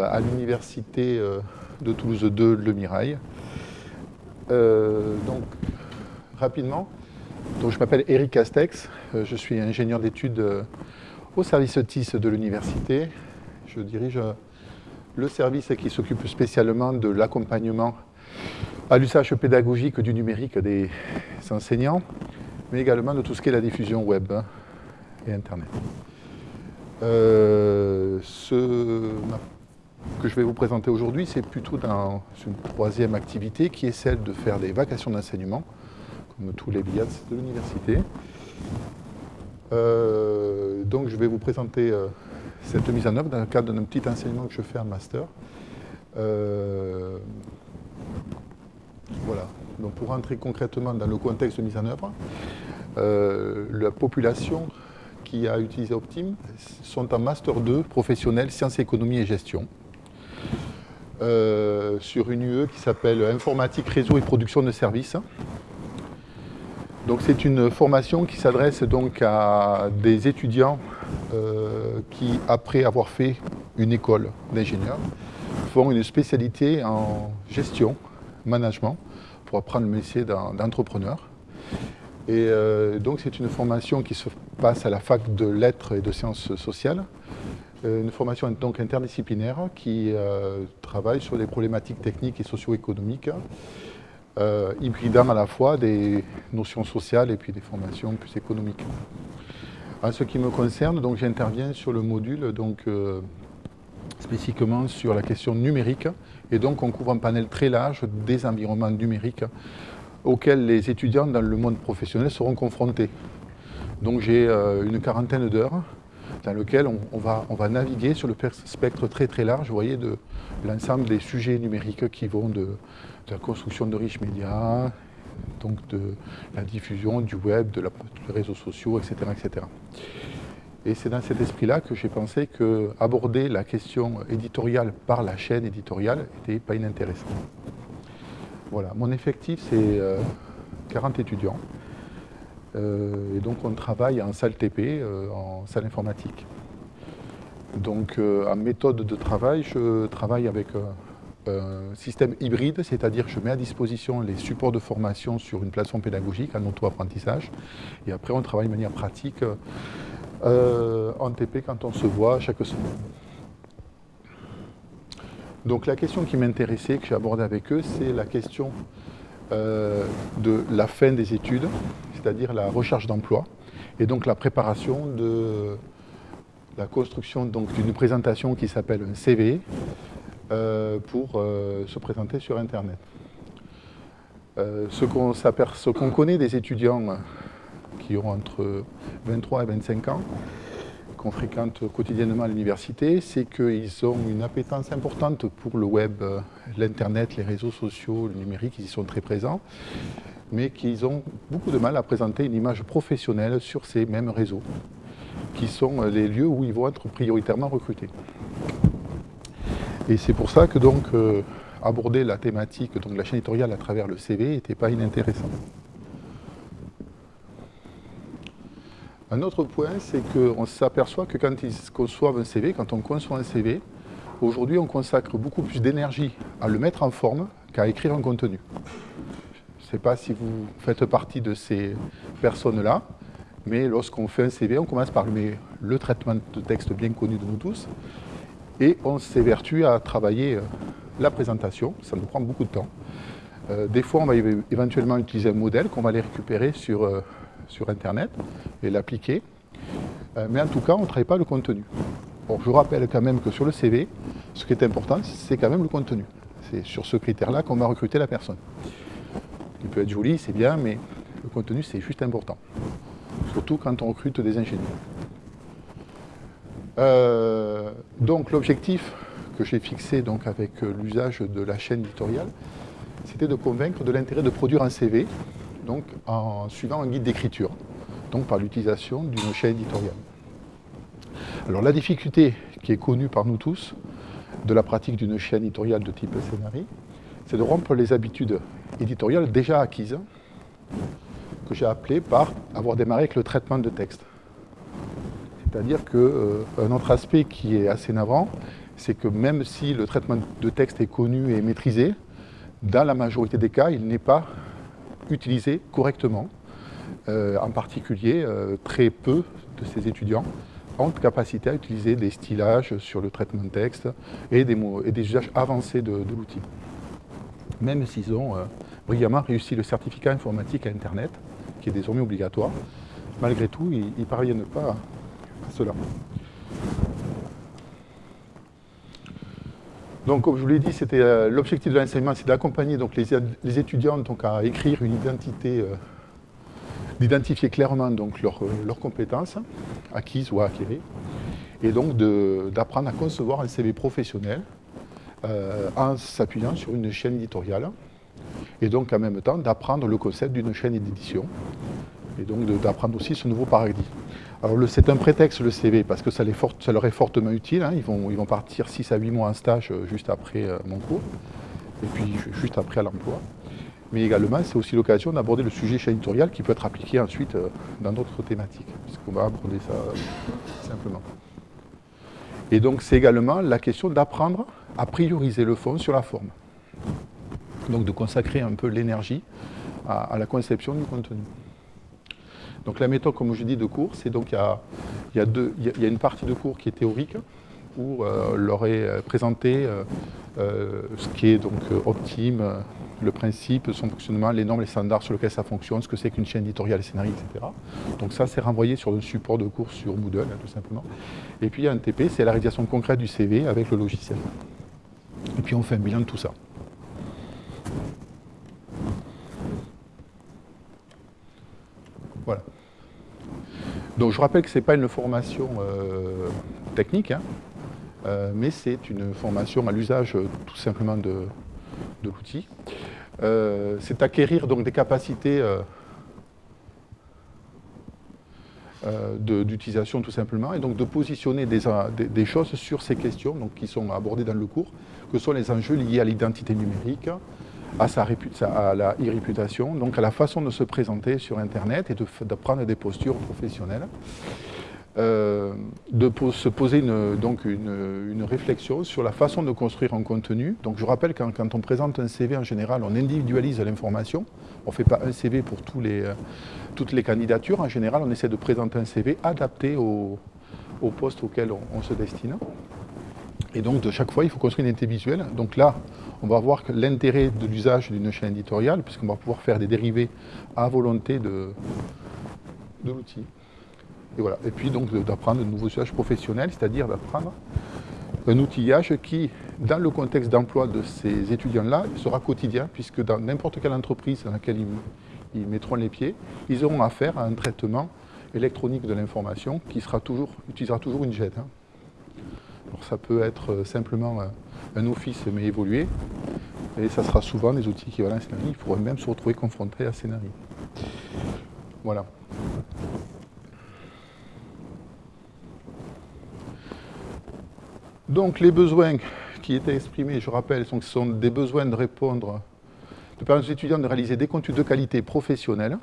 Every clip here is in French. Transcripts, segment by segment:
à l'université euh, de Toulouse 2, Le Mirail. Euh, donc, rapidement, donc, je m'appelle Eric Castex, euh, je suis ingénieur d'études au service TIS de l'université. Je dirige le service qui s'occupe spécialement de l'accompagnement à l'usage pédagogique du numérique des enseignants, mais également de tout ce qui est la diffusion web et Internet. Que je vais vous présenter aujourd'hui, c'est plutôt dans une troisième activité qui est celle de faire des vacations d'enseignement, comme tous les billets de l'université. Euh, donc je vais vous présenter euh, cette mise en œuvre dans le cadre d'un petit enseignement que je fais en master. Euh, voilà, donc pour rentrer concrètement dans le contexte de mise en œuvre, la population qui a utilisé Optim sont en Master 2 professionnel sciences, économie et gestion. Euh, sur une UE qui s'appelle Informatique, Réseau et Production de Services. Donc c'est une formation qui s'adresse donc à des étudiants euh, qui, après avoir fait une école d'ingénieur, font une spécialité en gestion, management, pour apprendre le métier d'entrepreneur. Et euh, donc c'est une formation qui se passe à la fac de lettres et de sciences sociales, euh, une formation donc interdisciplinaire qui euh, travaille sur les problématiques techniques et socio-économiques, euh, hybridant à la fois des notions sociales et puis des formations plus économiques. En ce qui me concerne, j'interviens sur le module donc, spécifiquement sur la question numérique, et donc on couvre un panel très large des environnements numériques auxquels les étudiants dans le monde professionnel seront confrontés. Donc j'ai une quarantaine d'heures dans lequel on, va, naviguer sur le spectre très très large, vous voyez, de l'ensemble des sujets numériques qui vont de, la construction de riches médias, donc de la diffusion du web, de des réseaux sociaux, etc. etc. Et c'est dans cet esprit-là que j'ai pensé qu'aborder la question éditoriale par la chaîne éditoriale n'était pas inintéressant. Voilà, mon effectif c'est 40 euh, étudiants. Euh, et donc on travaille en salle TP, euh, en salle informatique. Donc en méthode de travail, je travaille avec un système hybride, c'est-à-dire je mets à disposition les supports de formation sur une plateforme pédagogique en auto-apprentissage. Et après, on travaille de manière pratique en TP quand on se voit chaque semaine. Donc la question qui m'intéressait, que j'ai abordée avec eux, c'est la question de la fin des études c'est-à-dire la recherche d'emploi, et donc la préparation de la construction d'une présentation qui s'appelle un CV euh, pour euh, se présenter sur Internet. Euh, ce qu'on connaît des étudiants qui ont entre 23 et 25 ans, qu'on fréquente quotidiennement à l'université, c'est qu'ils ont une appétence importante pour le web, l'Internet, les réseaux sociaux, le numérique, ils y sont très présents mais qu'ils ont beaucoup de mal à présenter une image professionnelle sur ces mêmes réseaux, qui sont les lieux où ils vont être prioritairement recrutés. Et c'est pour ça que donc euh, aborder la thématique donc la chaîne éditoriale à travers le CV n'était pas inintéressant. Un autre point, c'est qu'on s'aperçoit que quand ils conçoivent un CV, quand on conçoit un CV, aujourd'hui on consacre beaucoup plus d'énergie à le mettre en forme qu'à écrire un contenu. Je ne sais pas si vous faites partie de ces personnes-là, mais lorsqu'on fait un CV, on commence par le, traitement de texte bien connu de nous tous, et on s'évertue à travailler euh, la présentation, ça nous prend beaucoup de temps. Euh, des fois, on va éventuellement utiliser un modèle qu'on va aller récupérer sur, euh, sur Internet et l'appliquer. mais en tout cas, on ne travaille pas le contenu. Bon, je rappelle quand même que sur le CV, ce qui est important, c'est quand même le contenu. C'est sur ce critère-là qu'on va recruter la personne. Il peut être joli, c'est bien, mais le contenu, c'est juste important. Surtout quand on recrute des ingénieurs. Euh, donc l'objectif que j'ai fixé avec l'usage de la chaîne éditoriale, c'était de convaincre de l'intérêt de produire un CV donc, en suivant un guide d'écriture, donc par l'utilisation d'une chaîne éditoriale. Alors la difficulté qui est connue par nous tous de la pratique d'une chaîne éditoriale de type scénarii, c'est de rompre les habitudes éditoriales déjà acquises, que j'ai appelées par avoir démarré avec le traitement de texte. C'est-à-dire qu'un autre aspect qui est assez navrant, c'est que même si le traitement de texte est connu et maîtrisé, dans la majorité des cas, il n'est pas utilisé correctement. en particulier, très peu de ces étudiants ont capacité à utiliser des stylages sur le traitement de texte et des, et des usages avancés de, l'outil. Même s'ils ont euh, brillamment réussi le certificat informatique à Internet, qui est désormais obligatoire, malgré tout, ils ne parviennent pas à cela. Donc, comme je vous l'ai dit, c'était euh, l'objectif de l'enseignement, c'est d'accompagner les, étudiants donc, à écrire une identité euh, d'identifier clairement donc leurs euh, compétences acquises ou acquéries, et donc d'apprendre à concevoir un CV professionnel en s'appuyant sur une chaîne éditoriale, et donc en même temps d'apprendre le concept d'une chaîne d'édition, et donc d'apprendre aussi ce nouveau paradigme. Alors c'est un prétexte le CV parce que ça, leur est fortement utile, hein. ils, vont, partir 6 à 8 mois en stage euh, juste après mon cours, et puis juste après à l'emploi mais également c'est aussi l'occasion d'aborder le sujet chaîne qui peut être appliqué ensuite euh, dans d'autres thématiques, puisqu'on va aborder ça euh, simplement. Et donc c'est également la question d'apprendre à prioriser le fond sur la forme. Donc de consacrer un peu l'énergie à, la conception du contenu. Donc la méthode, comme je dis, de cours, c'est donc il y a, une partie de cours qui est théorique, où euh, leur est présenté ce qui est donc optime, le principe, son fonctionnement, les normes, les standards sur lesquels ça fonctionne, ce que c'est qu'une chaîne éditoriale, scénario, etc. Donc ça, c'est renvoyé sur le support de cours sur Moodle, hein, tout simplement. Et puis il y a un TP, c'est la réalisation concrète du CV avec le logiciel. Et puis on fait un bilan de tout ça. Voilà. Donc je rappelle que ce n'est pas une formation euh, technique, hein, euh, mais c'est une formation à l'usage euh, tout simplement de, l'outil. C'est acquérir donc des capacités d'utilisation tout simplement, et donc de positionner des, choses sur ces questions donc, qui sont abordées dans le cours, que sont les enjeux liés à l'identité numérique, à, sa à la e-réputation, donc à la façon de se présenter sur Internet et de, prendre des postures professionnelles. Euh, de se poser une, donc une, réflexion sur la façon de construire un contenu. Donc je rappelle que quand, on présente un CV en général, on individualise l'information. On ne fait pas un CV pour tous les, euh, toutes les candidatures. En général, on essaie de présenter un CV adapté au, poste auquel on, se destine. Et donc de chaque fois, il faut construire une identité visuelle. Donc là, on va voir l'intérêt de l'usage d'une chaîne éditoriale, puisqu'on va pouvoir faire des dérivés à volonté de, l'outil. Et, voilà. et puis donc d'apprendre de nouveaux usages professionnels, c'est-à-dire d'apprendre un outillage qui, dans le contexte d'emploi de ces étudiants-là, sera quotidien, puisque dans n'importe quelle entreprise dans laquelle ils, mettront les pieds, ils auront affaire à un traitement électronique de l'information qui sera toujours, utilisera toujours une JET. Hein. Ça peut être euh, simplement euh, un office mais évolué, et ça sera souvent des outils qui vont à scénario. Il faudrait même se retrouver confronté à scénario. Voilà. Donc les besoins qui étaient exprimés, je rappelle, sont, sont des besoins de répondre, de permettre aux étudiants de réaliser des contenus de qualité professionnelle,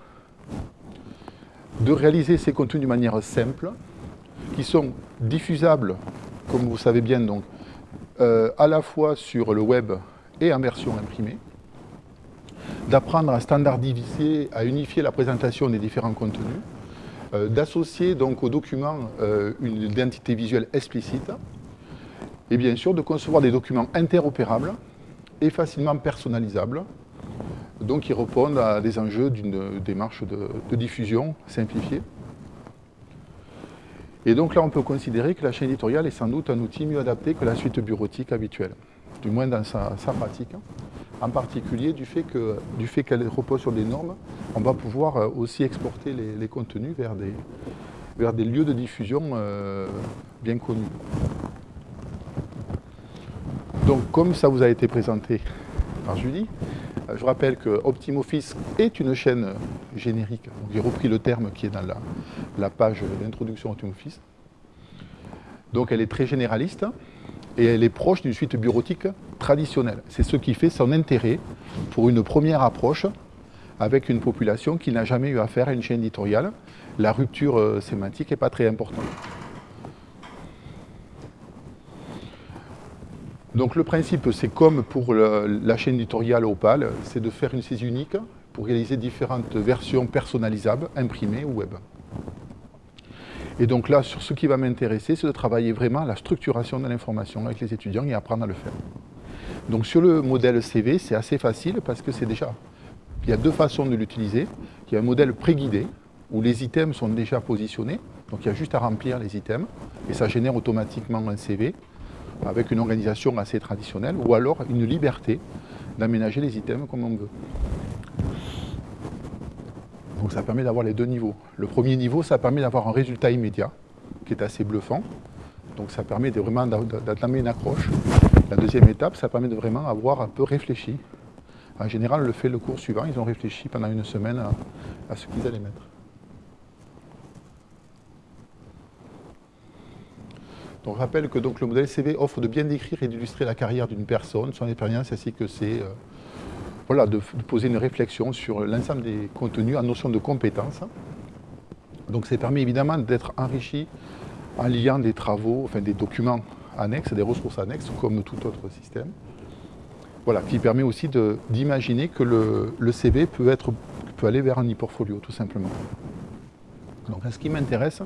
de réaliser ces contenus de manière simple, qui sont diffusables, comme vous savez bien, donc, euh, à la fois sur le web et en version imprimée, d'apprendre à standardiser, à unifier la présentation des différents contenus, euh, d'associer donc au document euh, une identité visuelle explicite, et bien sûr de concevoir des documents interopérables et facilement personnalisables, donc qui répondent à des enjeux d'une démarche de, diffusion simplifiée. Et donc là, on peut considérer que la chaîne éditoriale est sans doute un outil mieux adapté que la suite bureautique habituelle, du moins dans sa, pratique. En particulier du fait qu'elle repose sur des normes, on va pouvoir euh, aussi exporter les, contenus vers des, vers des lieux de diffusion euh, bien connus. Donc comme ça vous a été présenté par Julie, je rappelle que OptimoFice est une chaîne générique. J'ai repris le terme qui est dans la, page d'introduction OptimoFice. Donc elle est très généraliste et elle est proche d'une suite bureautique traditionnelle. C'est ce qui fait son intérêt pour une première approche avec une population qui n'a jamais eu affaire à une chaîne éditoriale. La rupture euh, sémantique n'est pas très importante. Donc le principe, c'est comme pour la chaîne éditoriale Opal, c'est de faire une saisie unique pour réaliser différentes versions personnalisables, imprimées ou web. Et donc là, sur ce qui va m'intéresser, c'est de travailler vraiment la structuration de l'information avec les étudiants et apprendre à le faire. Donc sur le modèle CV, c'est assez facile parce que c'est déjà... Il y a deux façons de l'utiliser. Il y a un modèle préguidé, où les items sont déjà positionnés. Donc il y a juste à remplir les items, et ça génère automatiquement un CV avec une organisation assez traditionnelle, ou alors une liberté d'aménager les items comme on veut. Donc ça permet d'avoir les deux niveaux. Le premier niveau, ça permet d'avoir un résultat immédiat, qui est assez bluffant. Donc ça permet vraiment d'entamer une accroche. La deuxième étape, ça permet de vraiment avoir un peu réfléchi. En général, le fait le cours suivant, ils ont réfléchi pendant une semaine à ce qu'ils allaient mettre. Donc je rappelle que donc, le modèle CV offre de bien décrire et d'illustrer la carrière d'une personne, son expérience, ainsi que c'est euh, voilà, de, poser une réflexion sur l'ensemble des contenus en notion de compétences. Donc ça permet évidemment d'être enrichi en liant des travaux, enfin des documents annexes, des ressources annexes, comme tout autre système. Voilà, qui permet aussi d'imaginer que le, le CV peut, être, peut aller vers un e-portfolio, tout simplement. Donc, ce qui m'intéresse,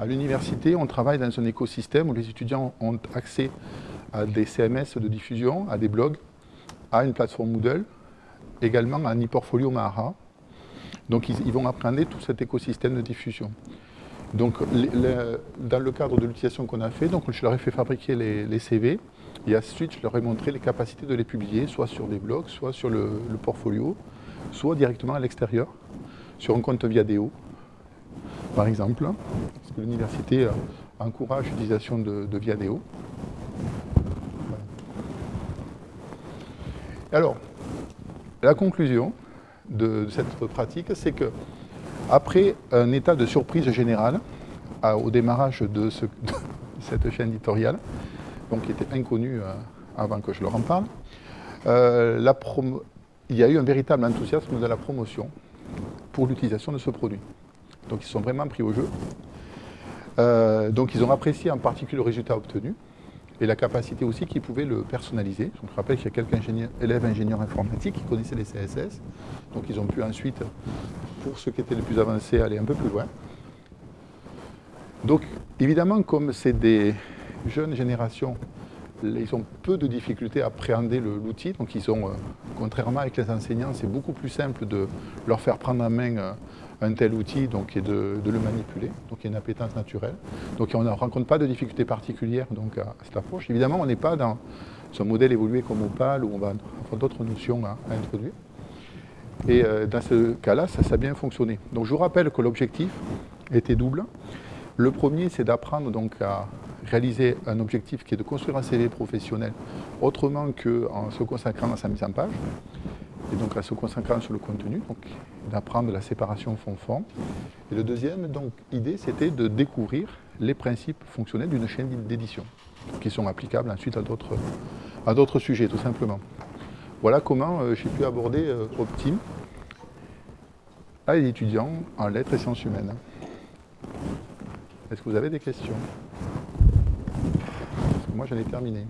à l'université, on travaille dans un écosystème où les étudiants ont accès à des CMS de diffusion, à des blogs, à une plateforme Moodle, également à un e-portfolio Mahara. Donc, ils, vont apprendre tout cet écosystème de diffusion. Donc, dans le cadre de l'utilisation qu'on a fait, donc, je leur ai fait fabriquer les, CV et ensuite je leur ai montré les capacités de les publier, soit sur des blogs, soit sur le, le portfolio, soit directement à l'extérieur, sur un compte Viadeo, par exemple, parce que l'université euh, encourage l'utilisation de, de Viadeo. Alors, la conclusion de, cette pratique, c'est que après un état de surprise générale, au démarrage de, ce- de cette chaîne éditoriale, donc qui était inconnue euh, avant que je leur en parle, euh, il y a eu un véritable enthousiasme de la promotion pour l'utilisation de ce produit. Donc ils sont vraiment pris au jeu. Euh, donc ils ont apprécié en particulier le résultat obtenu et la capacité aussi qu'ils pouvaient le personnaliser. Je rappelle qu'il y a quelques élèves ingénieurs informatiques qui connaissaient les CSS. Donc ils ont pu ensuite, pour ceux qui étaient les plus avancés, aller un peu plus loin. Donc évidemment, comme c'est des jeunes générations, ils ont peu de difficultés à appréhender l'outil. Donc ils ont, euh, contrairement avec les enseignants, c'est beaucoup plus simple de leur faire prendre en main euh, un tel outil donc, et de, le manipuler. Donc il y a une appétence naturelle. Donc on ne rencontre pas de difficultés particulières donc, à cette approche. Évidemment, on n'est pas dans un modèle évolué comme Opal où on va avoir d'autres notions à- introduire. Et euh, dans ce cas-là, ça, a bien fonctionné. Donc je vous rappelle que l'objectif était double. Le premier, c'est d'apprendre à réaliser un objectif qui est de construire un CV professionnel autrement qu'en se consacrant à sa mise en page, et donc en se consacrant sur le contenu, donc d'apprendre la séparation fond-fond. Et le deuxième donc, idée, c'était de découvrir les principes fonctionnels d'une chaîne d'édition, qui sont applicables ensuite à d'autres à d'autres sujets, tout simplement. Voilà comment euh, j'ai pu aborder euh, Optim à les étudiants en lettres et sciences humaines. Est-ce que vous avez des questions? Parce que Moi, j'en ai terminé.